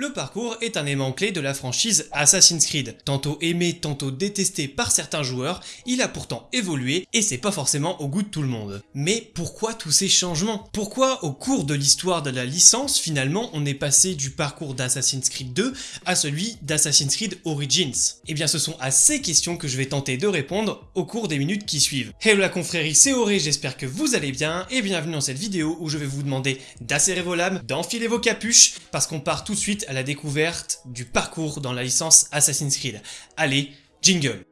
Le parcours est un élément clé de la franchise Assassin's Creed. Tantôt aimé, tantôt détesté par certains joueurs, il a pourtant évolué et c'est pas forcément au goût de tout le monde. Mais pourquoi tous ces changements? Pourquoi au cours de l'histoire de la licence, finalement, on est passé du parcours d'Assassin's Creed 2 à celui d'Assassin's Creed Origins? Eh bien ce sont à ces questions que je vais tenter de répondre au cours des minutes qui suivent. Hello la confrérie, c'est Auré, j'espère que vous allez bien et bienvenue dans cette vidéo où je vais vous demander d'acérer vos lames, d'enfiler vos capuches parce qu'on part tout de suite à la découverte du parcours dans la licence Assassin's Creed. Allez, jingle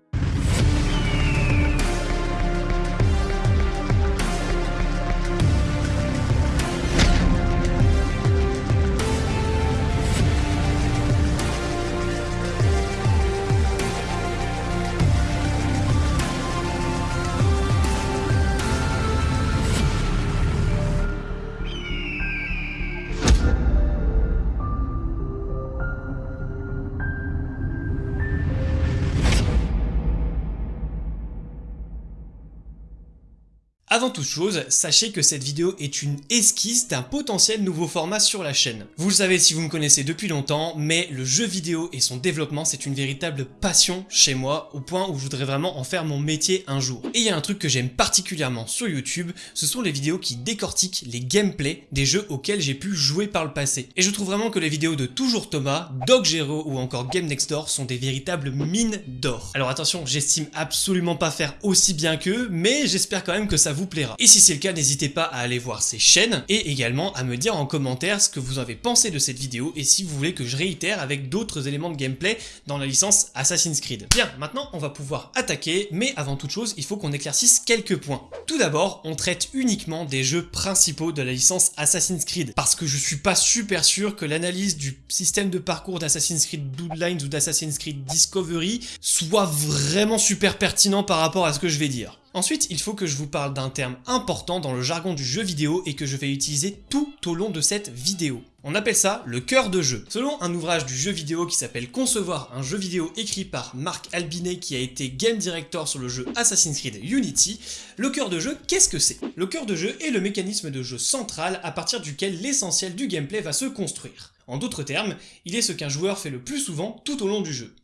Avant toute chose, sachez que cette vidéo est une esquisse d'un potentiel nouveau format sur la chaîne. Vous le savez si vous me connaissez depuis longtemps, mais le jeu vidéo et son développement c'est une véritable passion chez moi, au point où je voudrais vraiment en faire mon métier un jour. Et il y a un truc que j'aime particulièrement sur YouTube, ce sont les vidéos qui décortiquent les gameplays des jeux auxquels j'ai pu jouer par le passé. Et je trouve vraiment que les vidéos de Toujours Thomas, Dog Gero ou encore Game Next Door sont des véritables mines d'or. Alors attention, j'estime absolument pas faire aussi bien qu'eux, mais j'espère quand même que ça vous plaira. Et si c'est le cas, n'hésitez pas à aller voir ces chaînes et également à me dire en commentaire ce que vous avez pensé de cette vidéo et si vous voulez que je réitère avec d'autres éléments de gameplay dans la licence Assassin's Creed. Bien, maintenant on va pouvoir attaquer, mais avant toute chose, il faut qu'on éclaircisse quelques points. Tout d'abord, on traite uniquement des jeux principaux de la licence Assassin's Creed, parce que je suis pas super sûr que l'analyse du système de parcours d'Assassin's Creed Bloodlines ou d'Assassin's Creed Discovery soit vraiment super pertinent par rapport à ce que je vais dire. Ensuite, il faut que je vous parle d'un terme important dans le jargon du jeu vidéo et que je vais utiliser tout au long de cette vidéo. On appelle ça le cœur de jeu. Selon un ouvrage du jeu vidéo qui s'appelle Concevoir un jeu vidéo écrit par Marc Albinet qui a été game director sur le jeu Assassin's Creed Unity, le cœur de jeu, qu'est-ce que c'est? Le cœur de jeu est le mécanisme de jeu central à partir duquel l'essentiel du gameplay va se construire. En d'autres termes, il est ce qu'un joueur fait le plus souvent tout au long du jeu.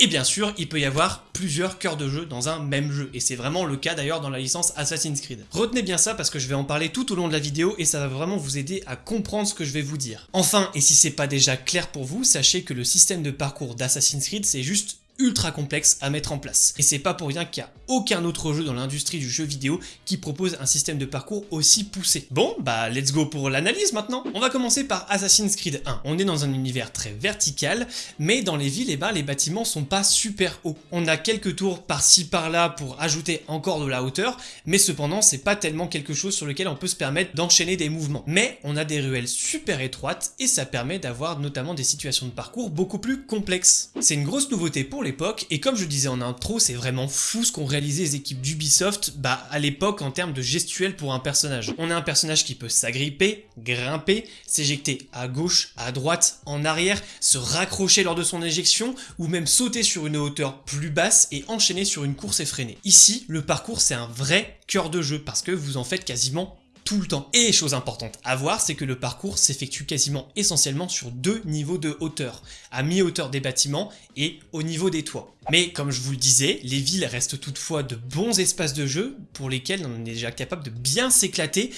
Et bien sûr, il peut y avoir plusieurs cœurs de jeu dans un même jeu, et c'est vraiment le cas d'ailleurs dans la licence Assassin's Creed. Retenez bien ça parce que je vais en parler tout au long de la vidéo et ça va vraiment vous aider à comprendre ce que je vais vous dire. Enfin, et si c'est pas déjà clair pour vous, sachez que le système de parcours d'Assassin's Creed c'est juste ultra complexe à mettre en place. Et c'est pas pour rien qu'il n'y a aucun autre jeu dans l'industrie du jeu vidéo qui propose un système de parcours aussi poussé. Bon, bah let's go pour l'analyse maintenant On va commencer par Assassin's Creed 1. On est dans un univers très vertical, mais dans les villes, et eh ben, les bâtiments sont pas super hauts. On a quelques tours par-ci par-là pour ajouter encore de la hauteur, mais cependant c'est pas tellement quelque chose sur lequel on peut se permettre d'enchaîner des mouvements. Mais on a des ruelles super étroites et ça permet d'avoir notamment des situations de parcours beaucoup plus complexes. C'est une grosse nouveauté pour et comme je disais en intro, c'est vraiment fou ce qu'on réalise les équipes d'Ubisoft bah, à l'époque en termes de gestuelle pour un personnage. On a un personnage qui peut s'agripper, grimper, s'éjecter à gauche, à droite, en arrière, se raccrocher lors de son éjection ou même sauter sur une hauteur plus basse et enchaîner sur une course effrénée. Ici, le parcours c'est un vrai cœur de jeu parce que vous en faites quasiment tout le temps. Et chose importante à voir, c'est que le parcours s'effectue quasiment essentiellement sur deux niveaux de hauteur, à mi-hauteur des bâtiments et au niveau des toits. Mais comme je vous le disais, les villes restent toutefois de bons espaces de jeu pour lesquels on est déjà capable de bien s'éclater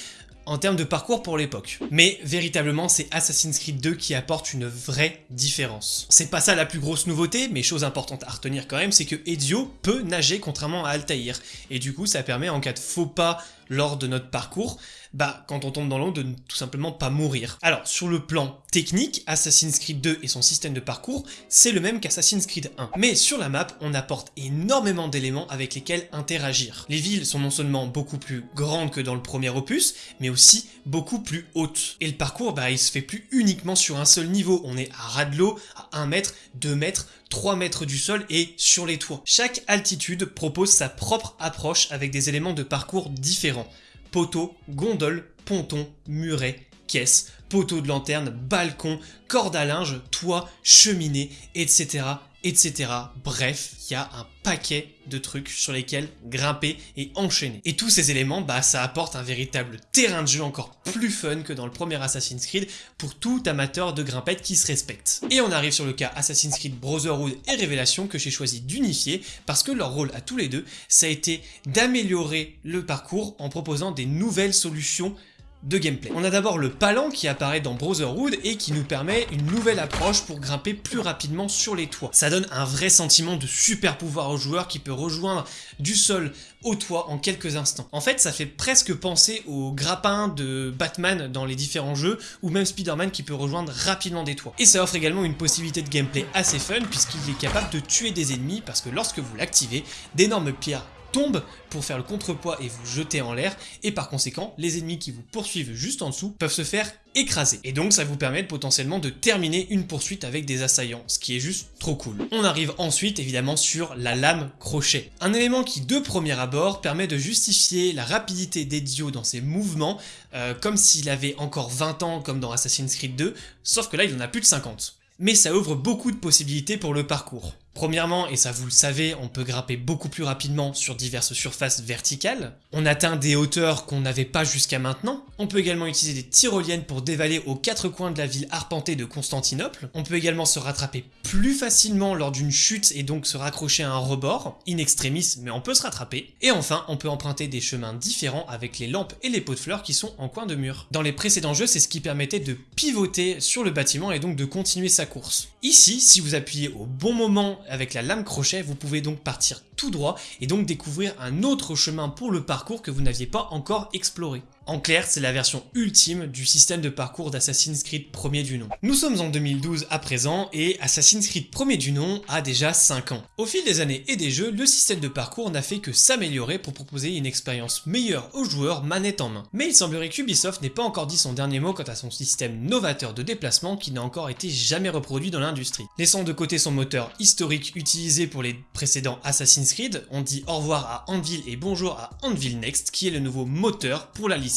en termes de parcours pour l'époque. Mais véritablement, c'est Assassin's Creed 2 qui apporte une vraie différence. C'est pas ça la plus grosse nouveauté, mais chose importante à retenir quand même, c'est que Ezio peut nager contrairement à Altaïr. Et du coup, ça permet en cas de faux pas lors de notre parcours, bah quand on tombe dans l'eau de tout simplement pas mourir. Alors sur le plan technique, Assassin's Creed 2 et son système de parcours, c'est le même qu'Assassin's Creed 1. Mais sur la map, on apporte énormément d'éléments avec lesquels interagir. Les villes sont non seulement beaucoup plus grandes que dans le premier opus, mais aussi beaucoup plus hautes. Et le parcours, bah il se fait plus uniquement sur un seul niveau, on est à ras de l'eau, à 1 mètre, 2 mètres, 3 mètres du sol et sur les toits. Chaque altitude propose sa propre approche avec des éléments de parcours différents. Poteaux, gondoles, pontons, murets, caisses, poteaux de lanterne, balcons, cordes à linge, toit, cheminée, etc etc. Bref, il y a un paquet de trucs sur lesquels grimper et enchaîner. Et tous ces éléments, bah ça apporte un véritable terrain de jeu encore plus fun que dans le premier Assassin's Creed pour tout amateur de grimpette qui se respecte. Et on arrive sur le cas Assassin's Creed Brotherhood et Révélation que j'ai choisi d'unifier parce que leur rôle à tous les deux, ça a été d'améliorer le parcours en proposant des nouvelles solutions de gameplay. On a d'abord le palan qui apparaît dans Brotherhood et qui nous permet une nouvelle approche pour grimper plus rapidement sur les toits. Ça donne un vrai sentiment de super pouvoir au joueur qui peut rejoindre du sol au toit en quelques instants. En fait, ça fait presque penser au grappin de Batman dans les différents jeux, ou même Spider-Man qui peut rejoindre rapidement des toits. Et ça offre également une possibilité de gameplay assez fun, puisqu'il est capable de tuer des ennemis, parce que lorsque vous l'activez, d'énormes pierres tombe pour faire le contrepoids et vous jeter en l'air, et par conséquent, les ennemis qui vous poursuivent juste en dessous peuvent se faire écraser. Et donc ça vous permet potentiellement de terminer une poursuite avec des assaillants, ce qui est juste trop cool. On arrive ensuite évidemment sur la lame crochet. Un élément qui de premier abord permet de justifier la rapidité d'Ezio dans ses mouvements, euh, comme s'il avait encore 20 ans comme dans Assassin's Creed 2, sauf que là il en a plus de 50. Mais ça ouvre beaucoup de possibilités pour le parcours. Premièrement, et ça vous le savez, on peut grimper beaucoup plus rapidement sur diverses surfaces verticales. On atteint des hauteurs qu'on n'avait pas jusqu'à maintenant. On peut également utiliser des tyroliennes pour dévaler aux quatre coins de la ville arpentée de Constantinople. On peut également se rattraper plus facilement lors d'une chute et donc se raccrocher à un rebord, in extremis, mais on peut se rattraper. Et enfin, on peut emprunter des chemins différents avec les lampes et les pots de fleurs qui sont en coin de mur. Dans les précédents jeux, c'est ce qui permettait de pivoter sur le bâtiment et donc de continuer sa course. Ici, si vous appuyez au bon moment avec la lame crochet, vous pouvez donc partir tout droit et donc découvrir un autre chemin pour le parcours que vous n'aviez pas encore exploré. En clair, c'est la version ultime du système de parcours d'Assassin's Creed premier du nom. Nous sommes en 2012 à présent et Assassin's Creed premier du nom a déjà 5 ans. Au fil des années et des jeux, le système de parcours n'a fait que s'améliorer pour proposer une expérience meilleure aux joueurs manette en main. Mais il semblerait qu'Ubisoft n'ait pas encore dit son dernier mot quant à son système novateur de déplacement qui n'a encore été jamais reproduit dans l'industrie. Laissant de côté son moteur historique utilisé pour les précédents Assassin's Creed, on dit au revoir à Anvil et bonjour à Anvil Next qui est le nouveau moteur pour la licence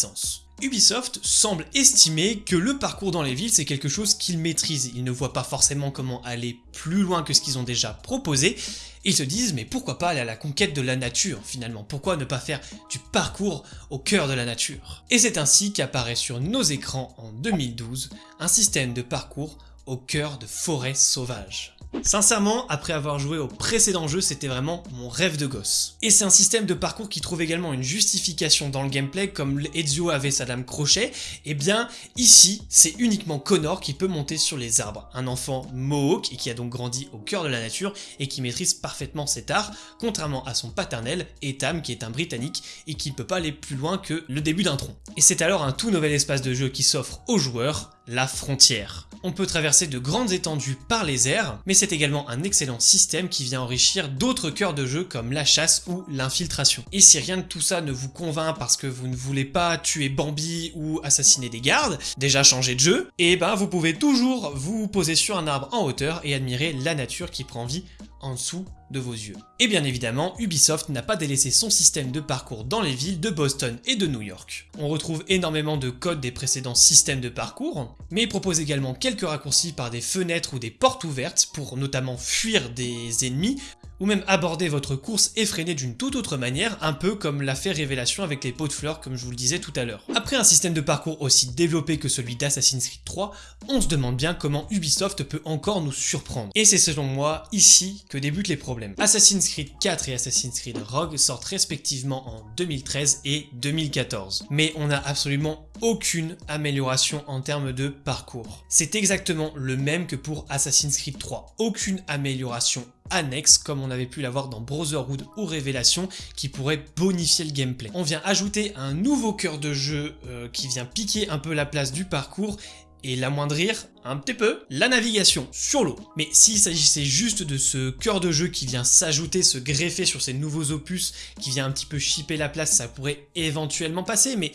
Ubisoft semble estimer que le parcours dans les villes c'est quelque chose qu'ils maîtrisent, ils ne voient pas forcément comment aller plus loin que ce qu'ils ont déjà proposé, ils se disent mais pourquoi pas aller à la conquête de la nature finalement, pourquoi ne pas faire du parcours au cœur de la nature? Et c'est ainsi qu'apparaît sur nos écrans en 2012 un système de parcours au cœur de forêts sauvages. Sincèrement, après avoir joué au précédent jeu, c'était vraiment mon rêve de gosse. Et c'est un système de parcours qui trouve également une justification dans le gameplay, comme Ezio avait sa lame crochet, et eh bien ici, c'est uniquement Connor qui peut monter sur les arbres. Un enfant mohawk, et qui a donc grandi au cœur de la nature, et qui maîtrise parfaitement cet art, contrairement à son paternel, Etam, qui est un britannique, et qui ne peut pas aller plus loin que le début d'un tronc. Et c'est alors un tout nouvel espace de jeu qui s'offre aux joueurs, la frontière. On peut traverser de grandes étendues par les airs, mais c'est également un excellent système qui vient enrichir d'autres cœurs de jeu comme la chasse ou l'infiltration. Et si rien de tout ça ne vous convainc parce que vous ne voulez pas tuer Bambi ou assassiner des gardes, déjà changer de jeu, et ben vous pouvez toujours vous poser sur un arbre en hauteur et admirer la nature qui prend vie en dessous de vos yeux. Et bien évidemment, Ubisoft n'a pas délaissé son système de parcours dans les villes de Boston et de New York. On retrouve énormément de codes des précédents systèmes de parcours, mais il propose également quelques raccourcis par des fenêtres ou des portes ouvertes pour notamment fuir des ennemis ou même aborder votre course effrénée d'une toute autre manière, un peu comme l'a fait Révélation avec les pots de fleurs comme je vous le disais tout à l'heure. Après un système de parcours aussi développé que celui d'Assassin's Creed 3, on se demande bien comment Ubisoft peut encore nous surprendre. Et c'est selon moi ici que débutent les problèmes. Assassin's Creed 4 et Assassin's Creed Rogue sortent respectivement en 2013 et 2014. Mais on n'a absolument aucune amélioration en termes de parcours. C'est exactement le même que pour Assassin's Creed 3. Aucune amélioration annexe comme on avait pu l'avoir dans Brotherhood ou Révélation qui pourrait bonifier le gameplay. On vient ajouter un nouveau cœur de jeu euh, qui vient piquer un peu la place du parcours et l'amoindrir un petit peu, la navigation sur l'eau. Mais s'il s'agissait juste de ce cœur de jeu qui vient s'ajouter, se greffer sur ces nouveaux opus, qui vient un petit peu chipper la place, ça pourrait éventuellement passer, mais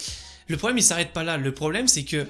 le problème il s'arrête pas là, le problème c'est que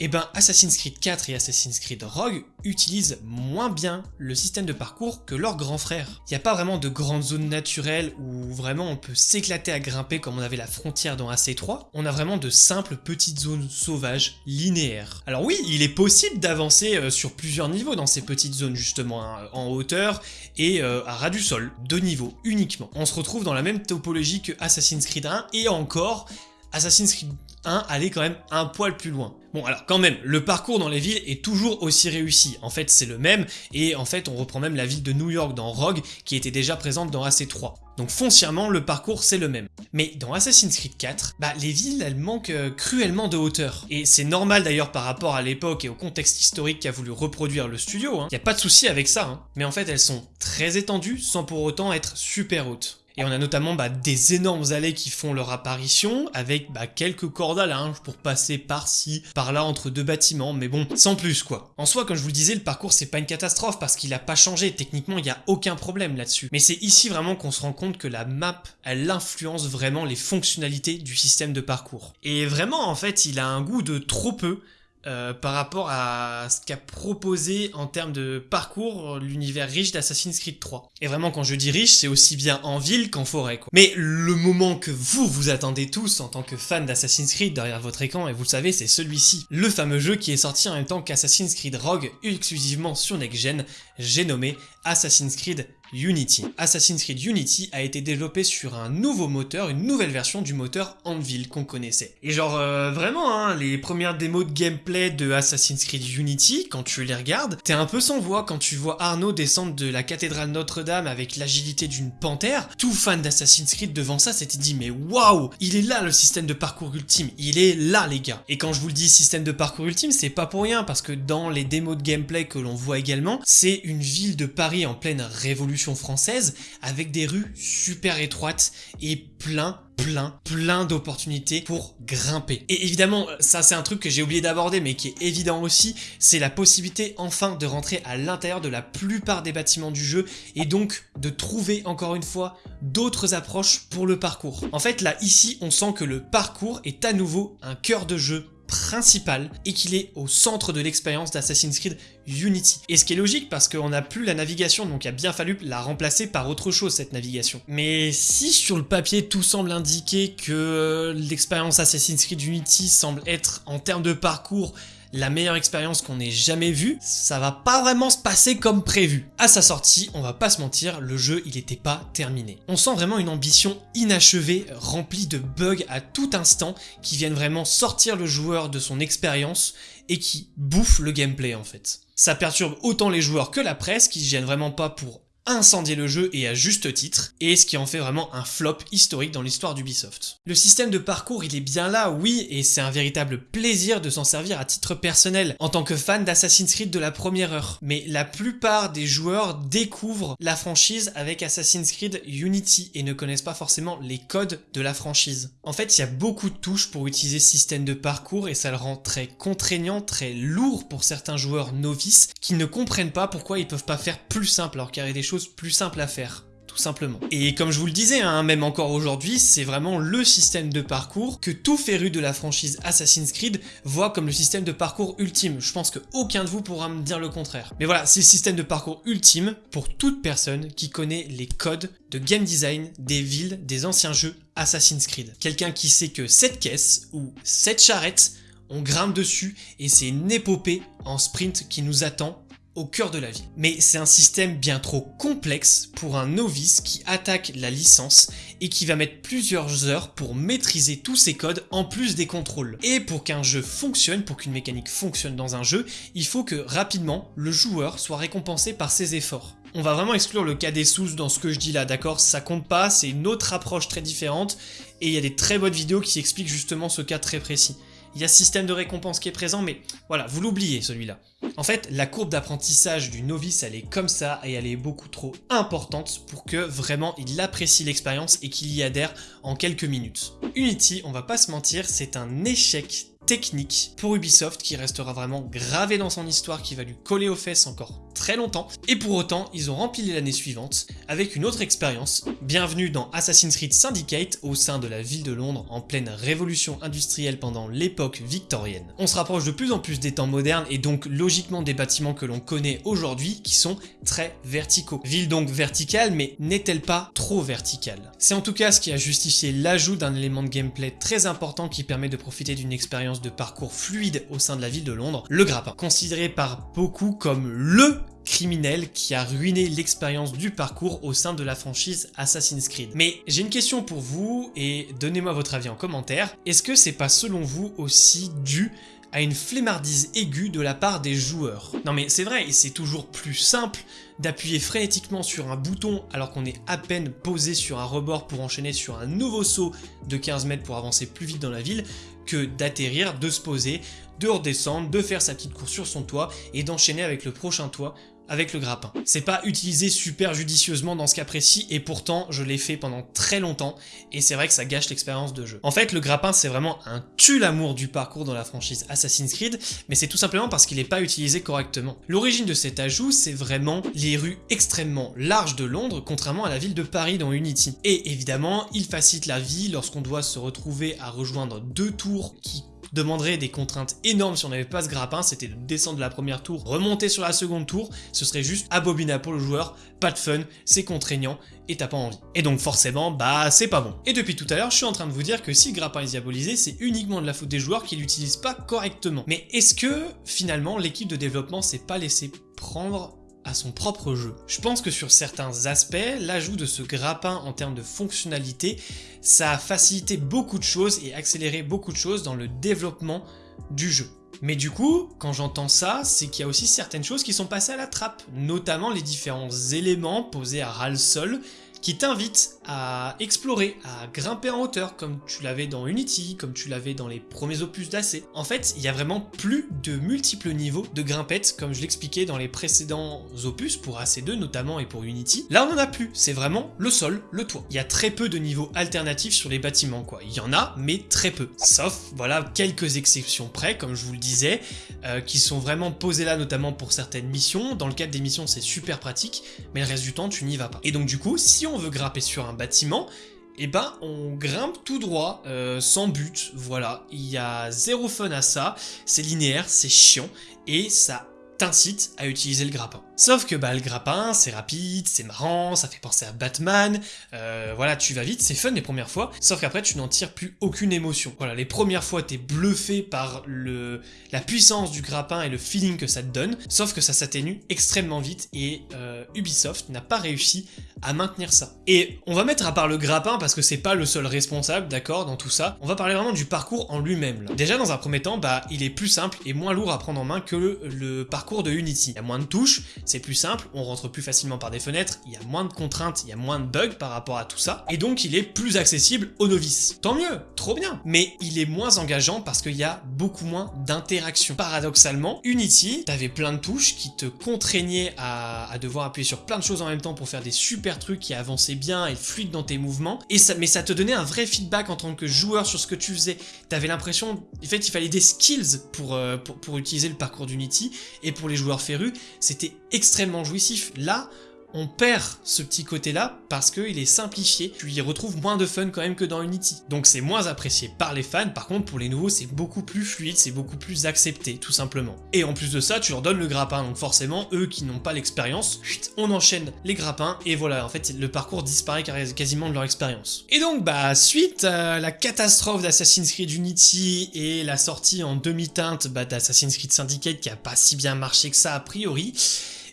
Et eh ben Assassin's Creed 4 et Assassin's Creed Rogue utilisent moins bien le système de parcours que leurs grands frères. Il n'y a pas vraiment de grandes zones naturelles où vraiment on peut s'éclater à grimper comme on avait la frontière dans AC3. On a vraiment de simples petites zones sauvages, linéaires. Alors oui, il est possible d'avancer euh, sur plusieurs niveaux dans ces petites zones justement, hein, en hauteur et euh, à ras du sol, deux niveaux uniquement. On se retrouve dans la même topologie que Assassin's Creed 1 et encore Assassin's Creed 1 allait quand même un poil plus loin. Bon alors quand même, le parcours dans les villes est toujours aussi réussi, en fait c'est le même, et en fait on reprend même la ville de New York dans Rogue, qui était déjà présente dans AC3. Donc foncièrement, le parcours c'est le même. Mais dans Assassin's Creed 4, bah les villes elles manquent euh, cruellement de hauteur. Et c'est normal d'ailleurs par rapport à l'époque et au contexte historique qu'a voulu reproduire le studio, il hein. a pas de souci avec ça, hein. mais en fait elles sont très étendues sans pour autant être super hautes. Et on a notamment bah, des énormes allées qui font leur apparition, avec bah, quelques cordes à linge pour passer par-ci, par-là entre deux bâtiments, mais bon, sans plus quoi. En soi, comme je vous le disais, le parcours c'est pas une catastrophe parce qu'il a pas changé, techniquement il y a aucun problème là-dessus. Mais c'est ici vraiment qu'on se rend compte que la map, elle influence vraiment les fonctionnalités du système de parcours. Et vraiment en fait, il a un goût de trop peu, euh, par rapport à ce qu'a proposé en termes de parcours l'univers riche d'Assassin's Creed 3. Et vraiment quand je dis riche, c'est aussi bien en ville qu'en forêt. Quoi. Mais le moment que vous vous attendez tous en tant que fan d'Assassin's Creed derrière votre écran, et vous le savez, c'est celui-ci. Le fameux jeu qui est sorti en même temps qu'Assassin's Creed Rogue exclusivement sur Next Gen, j'ai nommé Assassin's Creed Unity. Assassin's Creed Unity a été développé sur un nouveau moteur, une nouvelle version du moteur Anvil qu'on connaissait. Et genre euh, vraiment, hein, les premières démos de gameplay de Assassin's Creed Unity, quand tu les regardes, t'es un peu sans voix quand tu vois Arnaud descendre de la cathédrale Notre-Dame avec l'agilité d'une panthère. Tout fan d'Assassin's Creed devant ça s'était dit mais waouh, il est là le système de parcours ultime, il est là les gars. Et quand je vous le dis système de parcours ultime, c'est pas pour rien parce que dans les démos de gameplay que l'on voit également, c'est une ville de Paris en pleine révolution française avec des rues super étroites et plein plein, plein d'opportunités pour grimper. Et évidemment, ça c'est un truc que j'ai oublié d'aborder mais qui est évident aussi, c'est la possibilité enfin de rentrer à l'intérieur de la plupart des bâtiments du jeu et donc de trouver encore une fois d'autres approches pour le parcours. En fait là ici on sent que le parcours est à nouveau un cœur de jeu principal et qu'il est au centre de l'expérience d'Assassin's Creed Unity. Et ce qui est logique parce qu'on n'a plus la navigation donc il a bien fallu la remplacer par autre chose cette navigation. Mais si sur le papier tout semble indiquer que l'expérience Assassin's Creed Unity semble être en termes de parcours la meilleure expérience qu'on ait jamais vue, ça va pas vraiment se passer comme prévu. À sa sortie, on va pas se mentir, le jeu il était pas terminé. On sent vraiment une ambition inachevée, remplie de bugs à tout instant, qui viennent vraiment sortir le joueur de son expérience et qui bouffent le gameplay en fait. Ça perturbe autant les joueurs que la presse qui viennent vraiment pas pour incendier le jeu et à juste titre, et ce qui en fait vraiment un flop historique dans l'histoire d'Ubisoft. Le système de parcours il est bien là, oui, et c'est un véritable plaisir de s'en servir à titre personnel, en tant que fan d'Assassin's Creed de la première heure. Mais la plupart des joueurs découvrent la franchise avec Assassin's Creed Unity et ne connaissent pas forcément les codes de la franchise. En fait, il y a beaucoup de touches pour utiliser ce système de parcours et ça le rend très contraignant, très lourd pour certains joueurs novices qui ne comprennent pas pourquoi ils peuvent pas faire plus simple alors qu'il y a des choses plus simple à faire tout simplement. Et comme je vous le disais, hein, même encore aujourd'hui, c'est vraiment le système de parcours que tout féru de la franchise Assassin's Creed voit comme le système de parcours ultime. Je pense qu'aucun de vous pourra me dire le contraire. Mais voilà, c'est le système de parcours ultime pour toute personne qui connaît les codes de game design des villes des anciens jeux Assassin's Creed. Quelqu'un qui sait que cette caisse ou cette charrette on grimpe dessus et c'est une épopée en sprint qui nous attend au cœur de la ville. Mais c'est un système bien trop complexe pour un novice qui attaque la licence et qui va mettre plusieurs heures pour maîtriser tous ces codes en plus des contrôles. Et pour qu'un jeu fonctionne, pour qu'une mécanique fonctionne dans un jeu, il faut que rapidement le joueur soit récompensé par ses efforts. On va vraiment exclure le cas des sous dans ce que je dis là, d'accord? Ça compte pas, c'est une autre approche très différente et il y a des très bonnes vidéos qui expliquent justement ce cas très précis. Il y a ce système de récompense qui est présent, mais voilà, vous l'oubliez celui-là. En fait, la courbe d'apprentissage du novice, elle est comme ça et elle est beaucoup trop importante pour que vraiment il apprécie l'expérience et qu'il y adhère en quelques minutes. Unity, on va pas se mentir, c'est un échec technique pour Ubisoft qui restera vraiment gravé dans son histoire, qui va lui coller aux fesses encore très longtemps, et pour autant, ils ont rempli l'année suivante avec une autre expérience. Bienvenue dans Assassin's Creed Syndicate au sein de la ville de Londres en pleine révolution industrielle pendant l'époque victorienne. On se rapproche de plus en plus des temps modernes et donc logiquement des bâtiments que l'on connaît aujourd'hui qui sont très verticaux. Ville donc verticale, mais n'est-elle pas trop verticale? C'est en tout cas ce qui a justifié l'ajout d'un élément de gameplay très important qui permet de profiter d'une de parcours fluide au sein de la ville de Londres, le grappin. Considéré par beaucoup comme LE criminel qui a ruiné l'expérience du parcours au sein de la franchise Assassin's Creed. Mais j'ai une question pour vous et donnez-moi votre avis en commentaire. Est-ce que c'est pas selon vous aussi dû à une flemmardise aiguë de la part des joueurs? Non mais c'est vrai, c'est toujours plus simple d'appuyer frénétiquement sur un bouton alors qu'on est à peine posé sur un rebord pour enchaîner sur un nouveau saut de 15 mètres pour avancer plus vite dans la ville que d'atterrir, de se poser, de redescendre, de faire sa petite course sur son toit et d'enchaîner avec le prochain toit avec le grappin. C'est pas utilisé super judicieusement dans ce cas précis et pourtant je l'ai fait pendant très longtemps et c'est vrai que ça gâche l'expérience de jeu. En fait le grappin c'est vraiment un tue-l'amour du parcours dans la franchise Assassin's Creed mais c'est tout simplement parce qu'il n'est pas utilisé correctement. L'origine de cet ajout c'est vraiment les rues extrêmement larges de Londres contrairement à la ville de Paris dans Unity. Et évidemment il facilite la vie lorsqu'on doit se retrouver à rejoindre deux tours qui demanderait des contraintes énormes si on n'avait pas ce grappin, c'était de descendre de la première tour, remonter sur la seconde tour, ce serait juste abominable pour le joueur, pas de fun, c'est contraignant et t'as pas envie. Et donc forcément, bah c'est pas bon. Et depuis tout à l'heure, je suis en train de vous dire que si le grappin est diabolisé, c'est uniquement de la faute des joueurs qui l'utilisent pas correctement. Mais est-ce que finalement l'équipe de développement s'est pas laissé prendre à son propre jeu. Je pense que sur certains aspects, l'ajout de ce grappin en termes de fonctionnalité, ça a facilité beaucoup de choses et accéléré beaucoup de choses dans le développement du jeu. Mais du coup, quand j'entends ça, c'est qu'il y a aussi certaines choses qui sont passées à la trappe, notamment les différents éléments posés à ras le sol qui t'invite à explorer, à grimper en hauteur, comme tu l'avais dans Unity, comme tu l'avais dans les premiers opus d'AC. En fait, il y a vraiment plus de multiples niveaux de grimpettes, comme je l'expliquais dans les précédents opus, pour AC2 notamment et pour Unity. Là, on en a plus, c'est vraiment le sol, le toit. Il y a très peu de niveaux alternatifs sur les bâtiments, quoi. Il y en a, mais très peu. Sauf, voilà, quelques exceptions près, comme je vous le disais, euh, qui sont vraiment posées là, notamment pour certaines missions. Dans le cadre des missions, c'est super pratique, mais le reste du temps, tu n'y vas pas. Et donc du coup, si on on veut grimper sur un bâtiment, et eh ben on grimpe tout droit, euh, sans but, voilà. Il y a zéro fun à ça, c'est linéaire, c'est chiant, et ça t'incite à utiliser le grappin. Sauf que bah, le grappin, c'est rapide, c'est marrant, ça fait penser à Batman, euh, voilà, tu vas vite, c'est fun les premières fois, sauf qu'après tu n'en tires plus aucune émotion. Voilà, les premières fois t'es bluffé par le, la puissance du grappin et le feeling que ça te donne, sauf que ça s'atténue extrêmement vite et euh, Ubisoft n'a pas réussi à maintenir ça. Et on va mettre à part le grappin parce que c'est pas le seul responsable, d'accord, dans tout ça, on va parler vraiment du parcours en lui-même. Déjà dans un premier temps, bah il est plus simple et moins lourd à prendre en main que le, le parcours de Unity. Il y a moins de touches, c'est plus simple, on rentre plus facilement par des fenêtres, il y a moins de contraintes, il y a moins de bugs par rapport à tout ça, et donc il est plus accessible aux novices. Tant mieux, trop bien Mais il est moins engageant parce qu'il y a beaucoup moins d'interactions. Paradoxalement, Unity, t'avais plein de touches qui te contraignaient à, devoir appuyer sur plein de choses en même temps pour faire des super trucs qui avançaient bien et fluides dans tes mouvements, mais ça te donnait un vrai feedback en tant que joueur sur ce que tu faisais. T'avais l'impression, en fait, il fallait des skills pour, euh, pour utiliser le parcours d'Unity, et pour les joueurs férus, c'était extrêmement jouissif. Là, on perd ce petit côté-là parce qu'il est simplifié. Tu y retrouves moins de fun quand même que dans Unity. Donc c'est moins apprécié par les fans, par contre pour les nouveaux c'est beaucoup plus fluide, c'est beaucoup plus accepté tout simplement. Et en plus de ça, tu leur donnes le grappin, donc forcément eux qui n'ont pas l'expérience, on enchaîne les grappins et voilà, en fait le parcours disparaît quasiment de leur expérience. Et donc bah suite à la catastrophe d'Assassin's Creed Unity et la sortie en demi-teinte bah, d'Assassin's Creed Syndicate qui a pas si bien marché que ça a priori,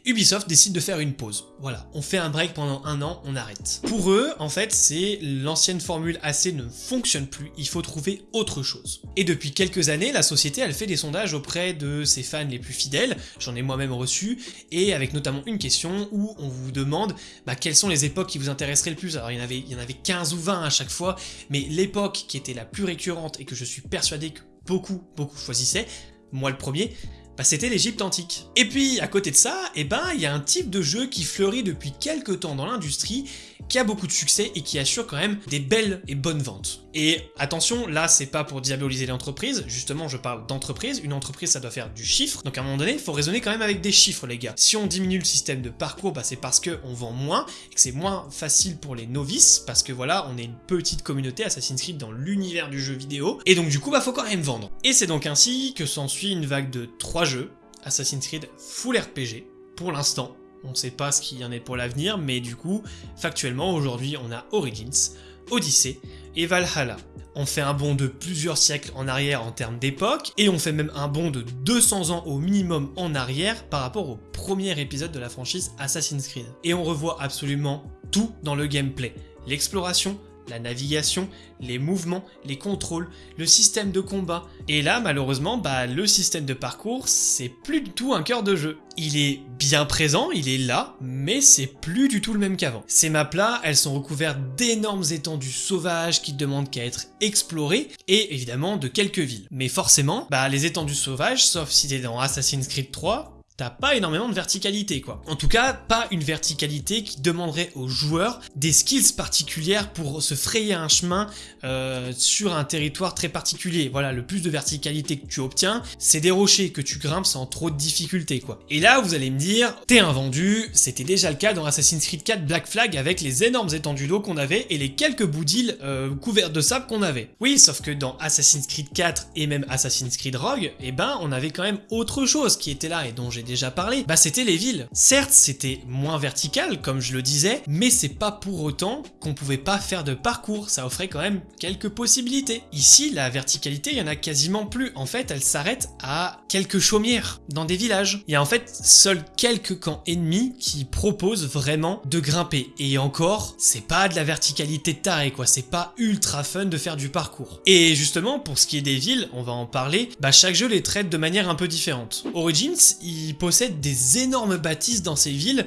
Ubisoft décide de faire une pause. Voilà, on fait un break pendant un an, on arrête. Pour eux, en fait, c'est l'ancienne formule AC ne fonctionne plus, il faut trouver autre chose. Et depuis quelques années, la société, elle fait des sondages auprès de ses fans les plus fidèles, j'en ai moi-même reçu, et avec notamment une question où on vous demande bah, quelles sont les époques qui vous intéresseraient le plus? Alors il y avait, il y en avait 15 ou 20 à chaque fois, mais l'époque qui était la plus récurrente et que je suis persuadé que beaucoup, beaucoup choisissaient, moi le premier, bah, c'était l'Égypte antique. Et puis à côté de ça, eh ben il y a un type de jeu qui fleurit depuis quelques temps dans l'industrie qui a beaucoup de succès et qui assure quand même des belles et bonnes ventes. Et attention, là c'est pas pour diaboliser l'entreprise, justement je parle d'entreprise, une entreprise ça doit faire du chiffre, donc à un moment donné il faut raisonner quand même avec des chiffres les gars. Si on diminue le système de parcours, bah, c'est parce qu'on vend moins, et que c'est moins facile pour les novices, parce que voilà, on est une petite communauté Assassin's Creed dans l'univers du jeu vidéo, et donc du coup bah faut quand même vendre. Et c'est donc ainsi que s'ensuit une vague de 3 jeux, Assassin's Creed Full RPG, pour l'instant, on sait pas ce qu'il y en est pour l'avenir, mais du coup, factuellement, aujourd'hui, on a Origins, Odyssey et Valhalla. On fait un bond de plusieurs siècles en arrière en termes d'époque, et on fait même un bond de 200 ans au minimum en arrière par rapport au premier épisode de la franchise Assassin's Creed. Et on revoit absolument tout dans le gameplay. L'exploration, la navigation, les mouvements, les contrôles, le système de combat. Et là, malheureusement, bah, le système de parcours, c'est plus du tout un cœur de jeu. Il est bien présent, il est là, mais c'est plus du tout le même qu'avant. Ces maps-là, elles sont recouvertes d'énormes étendues sauvages qui demandent qu'à être explorées, et évidemment de quelques villes. Mais forcément, bah, les étendues sauvages, sauf si t'es dans Assassin's Creed 3, t'as pas énormément de verticalité quoi. En tout cas, pas une verticalité qui demanderait aux joueurs des skills particulières pour se frayer un chemin euh, sur un territoire très particulier. Voilà, le plus de verticalité que tu obtiens, c'est des rochers que tu grimpes sans trop de difficulté quoi. Et là, vous allez me dire, t'es un vendu, c'était déjà le cas dans Assassin's Creed 4 Black Flag avec les énormes étendues d'eau qu'on avait et les quelques bouts d'îles euh, couverts de sable qu'on avait. Oui, sauf que dans Assassin's Creed 4 et même Assassin's Creed Rogue, eh ben on avait quand même autre chose qui était là et dont j'ai déjà parlé, bah c'était les villes. Certes, c'était moins vertical, comme je le disais, mais c'est pas pour autant qu'on pouvait pas faire de parcours, ça offrait quand même quelques possibilités. Ici, la verticalité, il y en a quasiment plus. En fait, elle s'arrête à quelques chaumières dans des villages. Il y a en fait seuls quelques camps ennemis qui proposent vraiment de grimper. Et encore, c'est pas de la verticalité tarée quoi, c'est pas ultra fun de faire du parcours. Et justement, pour ce qui est des villes, on va en parler, bah chaque jeu les traite de manière un peu différente. Origins, il possède des énormes bâtisses dans ces villes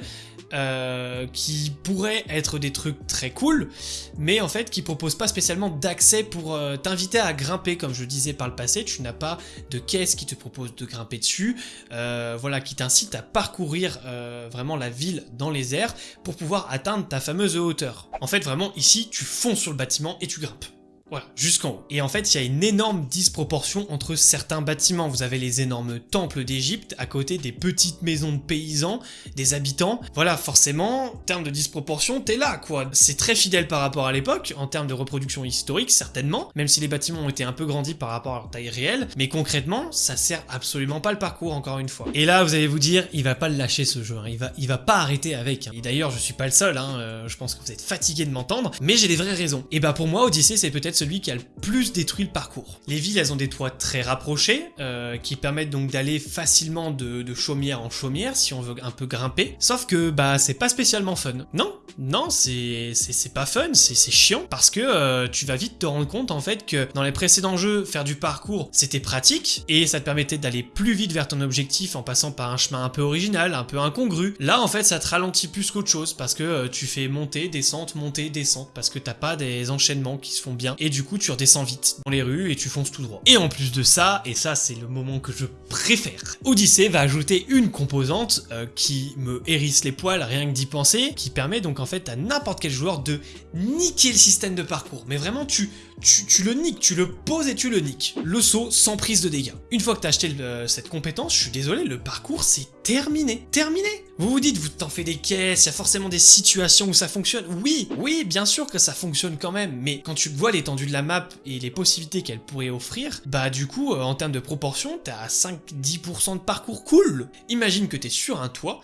euh, qui pourraient être des trucs très cool, mais en fait qui proposent pas spécialement d'accès pour euh, t'inviter à grimper, comme je disais par le passé, tu n'as pas de caisse qui te propose de grimper dessus, euh, voilà, qui t'incite à parcourir vraiment la ville dans les airs pour pouvoir atteindre ta fameuse hauteur. En fait vraiment ici tu fonces sur le bâtiment et tu grimpes. Jusqu'en haut. Et en fait, il y a une énorme disproportion entre certains bâtiments. Vous avez les énormes temples d'Égypte à côté des petites maisons de paysans, des habitants. Voilà, forcément, en termes de disproportion, t'es là, quoi. C'est très fidèle par rapport à l'époque, en termes de reproduction historique, certainement, même si les bâtiments ont été un peu grandis par rapport à leur taille réelle, mais concrètement, ça sert absolument pas le parcours, encore une fois. Et là, vous allez vous dire, il va pas le lâcher ce jeu, hein. il, va, il va pas arrêter avec. Hein. Et d'ailleurs, je suis pas le seul, hein. Euh, je pense que vous êtes fatigué de m'entendre, mais j'ai des vraies raisons. Et bah pour moi, Odyssey, c'est peut-être celui qui a le plus détruit le parcours. Les villes, elles ont des toits très rapprochés, euh, qui permettent donc d'aller facilement de, chaumière en chaumière, si on veut un peu grimper. Sauf que, bah, c'est pas spécialement fun. Non, non, c'est pas fun, c'est chiant, parce que euh, tu vas vite te rendre compte, en fait, que dans les précédents jeux, faire du parcours, c'était pratique, et ça te permettait d'aller plus vite vers ton objectif en passant par un chemin un peu original, un peu incongru. Là, en fait, ça te ralentit plus qu'autre chose, parce que euh, tu fais monter, descente, monter, descente, parce que t'as pas des enchaînements qui se font bien, du coup, tu redescends vite dans les rues et tu fonces tout droit. Et en plus de ça, et ça c'est le moment que je préfère, Odyssey va ajouter une composante euh, qui me hérisse les poils rien que d'y penser, qui permet donc en fait à n'importe quel joueur de niquer le système de parcours. Mais vraiment, tu, tu, le niques, tu le poses et tu le niques. Le saut sans prise de dégâts. Une fois que tu as acheté cette compétence, je suis désolé, le parcours c'est terminé. Terminé Vous vous dites, vous t'en fais des caisses, il y a forcément des situations où ça fonctionne. Oui, oui, bien sûr que ça fonctionne quand même, mais quand tu vois l'étendue de la map et les possibilités qu'elle pourrait offrir, bah du coup, euh, en termes de proportion, t'as à 5-10% de parcours cool. Imagine que t'es sur un toit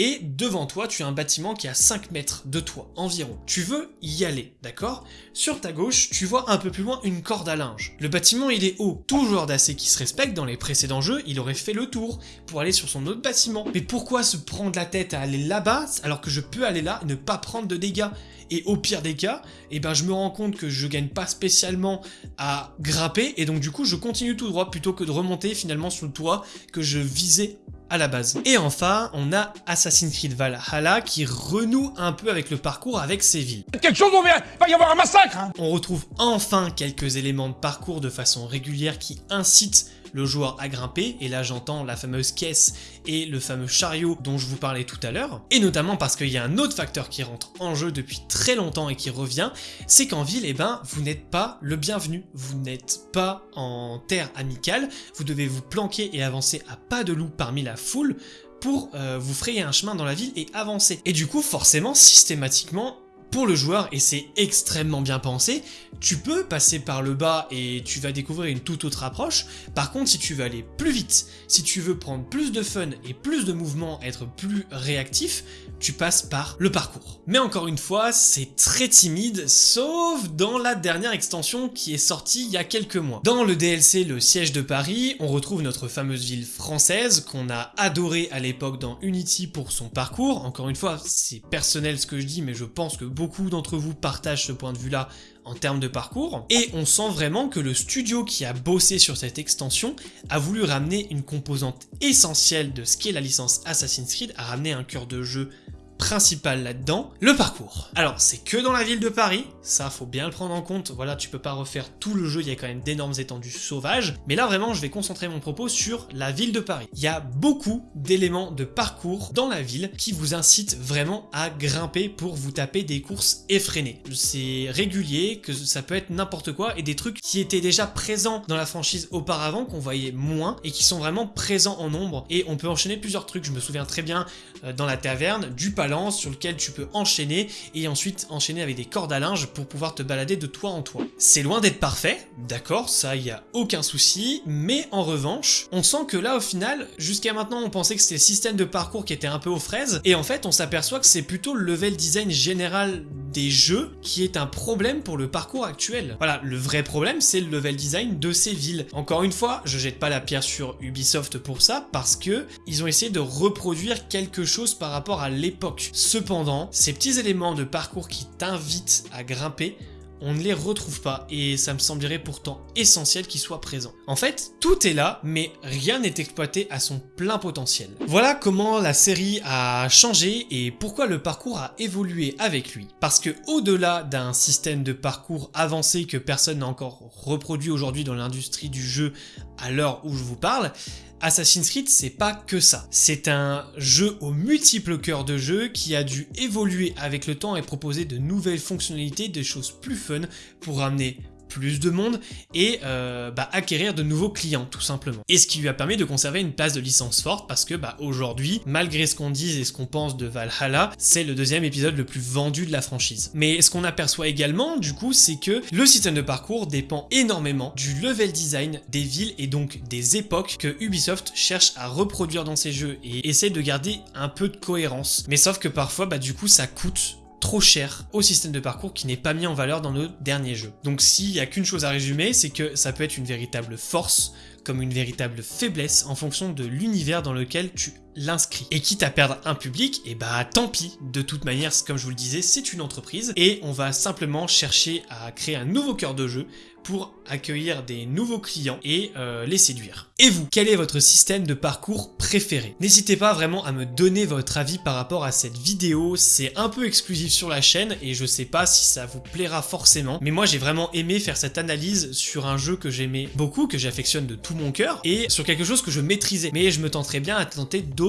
et devant toi, tu as un bâtiment qui a 5 mètres de toit environ. Tu veux y aller, d'accord? Sur ta gauche, tu vois un peu plus loin une corde à linge. Le bâtiment, il est haut. Tout joueur d'AC qui se respecte dans les précédents jeux, il aurait fait le tour pour aller sur son autre bâtiment. Mais pourquoi se prendre la tête à aller là-bas alors que je peux aller là et ne pas prendre de dégâts? Et au pire des cas, eh ben je me rends compte que je gagne pas spécialement à grimper et donc du coup je continue tout droit plutôt que de remonter finalement sur le toit que je visais à la base. Et enfin, on a Assassin's Creed Valhalla qui renoue un peu avec le parcours avec ses villes. Quelque chose, on va, va y avoir un massacre hein. On retrouve enfin quelques éléments de parcours de façon régulière qui incitent le joueur à grimper, et là j'entends la fameuse caisse et le fameux chariot dont je vous parlais tout à l'heure, et notamment parce qu'il y a un autre facteur qui rentre en jeu depuis très longtemps et qui revient, c'est qu'en ville, eh ben, vous n'êtes pas le bienvenu, vous n'êtes pas en terre amicale, vous devez vous planquer et avancer à pas de loup parmi la foule pour euh, vous frayer un chemin dans la ville et avancer. Et du coup, forcément, systématiquement, pour le joueur, et c'est extrêmement bien pensé, tu peux passer par le bas et tu vas découvrir une toute autre approche. Par contre, si tu veux aller plus vite, si tu veux prendre plus de fun et plus de mouvement, être plus réactif, tu passes par le parcours. Mais encore une fois, c'est très timide, sauf dans la dernière extension qui est sortie il y a quelques mois. Dans le DLC Le Siège de Paris, on retrouve notre fameuse ville française qu'on a adorée à l'époque dans Unity pour son parcours. Encore une fois, c'est personnel ce que je dis, mais je pense que beaucoup d'entre vous partagent ce point de vue-là en termes de parcours, et on sent vraiment que le studio qui a bossé sur cette extension a voulu ramener une composante essentielle de ce qu'est la licence Assassin's Creed, a ramené un cœur de jeu principal là-dedans, le parcours. Alors, c'est que dans la ville de Paris, ça faut bien le prendre en compte, voilà, tu peux pas refaire tout le jeu, il y a quand même d'énormes étendues sauvages, mais là vraiment, je vais concentrer mon propos sur la ville de Paris. Il y a beaucoup d'éléments de parcours dans la ville qui vous incitent vraiment à grimper pour vous taper des courses effrénées. C'est régulier, que ça peut être n'importe quoi, et des trucs qui étaient déjà présents dans la franchise auparavant, qu'on voyait moins, et qui sont vraiment présents en nombre, et on peut enchaîner plusieurs trucs, je me souviens très bien euh, dans la taverne, du palais sur lequel tu peux enchaîner et ensuite enchaîner avec des cordes à linge pour pouvoir te balader de toit en toit. C'est loin d'être parfait, d'accord, ça y a aucun souci, mais en revanche, on sent que là au final, jusqu'à maintenant on pensait que c'était le système de parcours qui était un peu aux fraises, et en fait on s'aperçoit que c'est plutôt le level design général des jeux qui est un problème pour le parcours actuel. Voilà, le vrai problème c'est le level design de ces villes. Encore une fois, je jette pas la pierre sur Ubisoft pour ça, parce que ils ont essayé de reproduire quelque chose par rapport à l'époque Cependant, ces petits éléments de parcours qui t'invitent à grimper on ne les retrouve pas et ça me semblerait pourtant essentiel qu'ils soient présents. En fait, tout est là, mais rien n'est exploité à son plein potentiel. Voilà comment la série a changé et pourquoi le parcours a évolué avec lui. Parce que au-delà d'un système de parcours avancé que personne n'a encore reproduit aujourd'hui dans l'industrie du jeu à l'heure où je vous parle, Assassin's Creed, c'est pas que ça. C'est un jeu aux multiples cœurs de jeu qui a dû évoluer avec le temps et proposer de nouvelles fonctionnalités, des choses plus fun pour ramener plus de monde et euh, bah, acquérir de nouveaux clients tout simplement. Et ce qui lui a permis de conserver une place de licence forte parce que bah, aujourd'hui, malgré ce qu'on dise et ce qu'on pense de Valhalla, c'est le deuxième épisode le plus vendu de la franchise. Mais ce qu'on aperçoit également du coup, c'est que le système de parcours dépend énormément du level design des villes et donc des époques que Ubisoft cherche à reproduire dans ses jeux et essaie de garder un peu de cohérence. Mais sauf que parfois, bah, du coup, ça coûte trop cher au système de parcours qui n'est pas mis en valeur dans nos derniers jeux. Donc s'il n'y a qu'une chose à résumer, c'est que ça peut être une véritable force comme une véritable faiblesse en fonction de l'univers dans lequel tu l'inscris. Et quitte à perdre un public, et eh bah tant pis, de toute manière, comme je vous le disais, c'est une entreprise, et on va simplement chercher à créer un nouveau cœur de jeu pour accueillir des nouveaux clients et euh, les séduire. Et vous, quel est votre système de parcours préféré? N'hésitez pas vraiment à me donner votre avis par rapport à cette vidéo, c'est un peu exclusif sur la chaîne et je sais pas si ça vous plaira forcément, mais moi j'ai vraiment aimé faire cette analyse sur un jeu que j'aimais beaucoup, que j'affectionne de tout mon cœur, et sur quelque chose que je maîtrisais, mais je me tenterais bien à tenter d'autres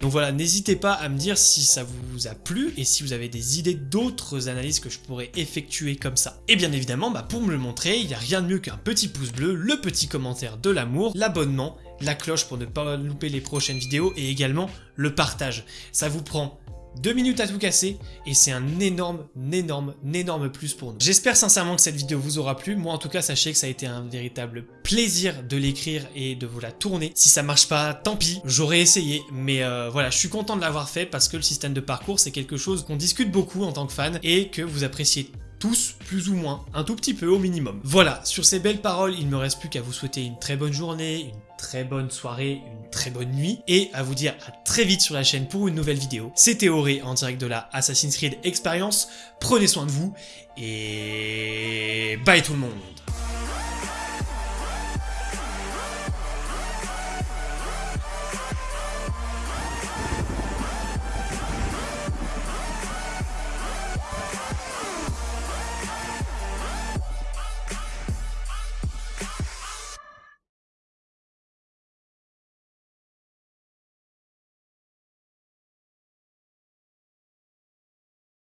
Donc voilà, n'hésitez pas à me dire si ça vous a plu et si vous avez des idées d'autres analyses que je pourrais effectuer comme ça. Et bien évidemment, bah, pour me le montrer, il n'y a rien de mieux qu'un petit pouce bleu, le petit commentaire de l'amour, l'abonnement, la cloche pour ne pas louper les prochaines vidéos et également le partage. Ça vous prend deux minutes à tout casser et c'est un énorme, énorme, énorme plus pour nous. J'espère sincèrement que cette vidéo vous aura plu. Moi en tout cas, sachez que ça a été un véritable plaisir de l'écrire et de vous la tourner. Si ça marche pas, tant pis, j'aurais essayé. Mais euh, voilà, je suis content de l'avoir fait parce que le système de parcours, c'est quelque chose qu'on discute beaucoup en tant que fan et que vous appréciez tous plus ou moins, un tout petit peu au minimum. Voilà, sur ces belles paroles, il ne me reste plus qu'à vous souhaiter une très bonne journée, une très bonne soirée, une très bonne nuit, et à vous dire à très vite sur la chaîne pour une nouvelle vidéo. C'était Auré en direct de la Assassin's Creed Experience, prenez soin de vous, et bye tout le monde